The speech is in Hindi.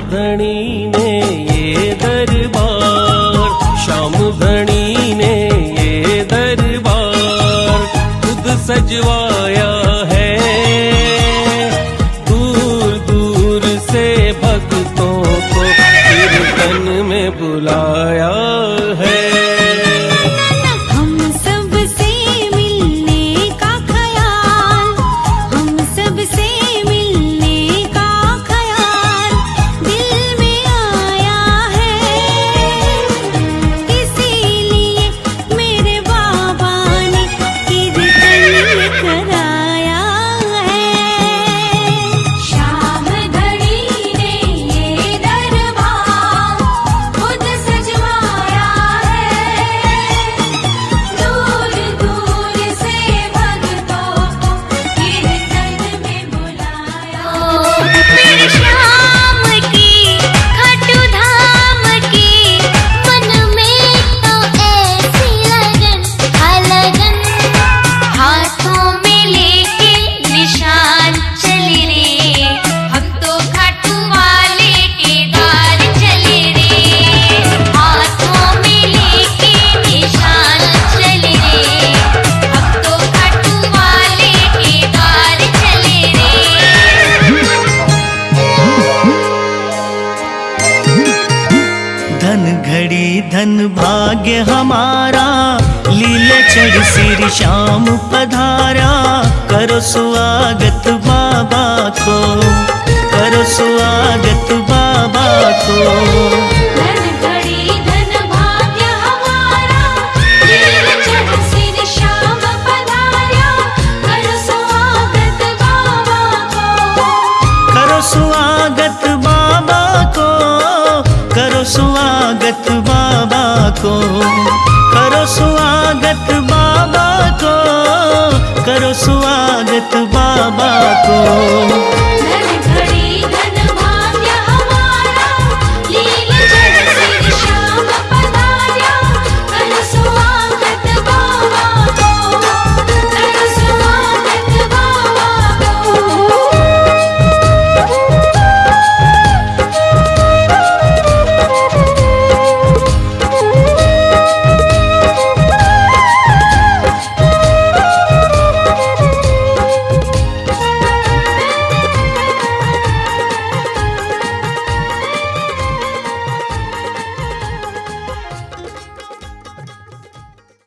धनी ने ये दरबार, श्याम धनी ने ये दरबार, खुद सजवाया है। दूर दूर से भक्तों को कीर्तन में बुलाया है। घड़ी धन भाग्य हमारा, लीले चढ़ सिर शाम पधारा। करो स्वागत बाबा को, करो स्वागत बाबा को। को करो स्वागत बाबा को करो स्वागत बाबा को।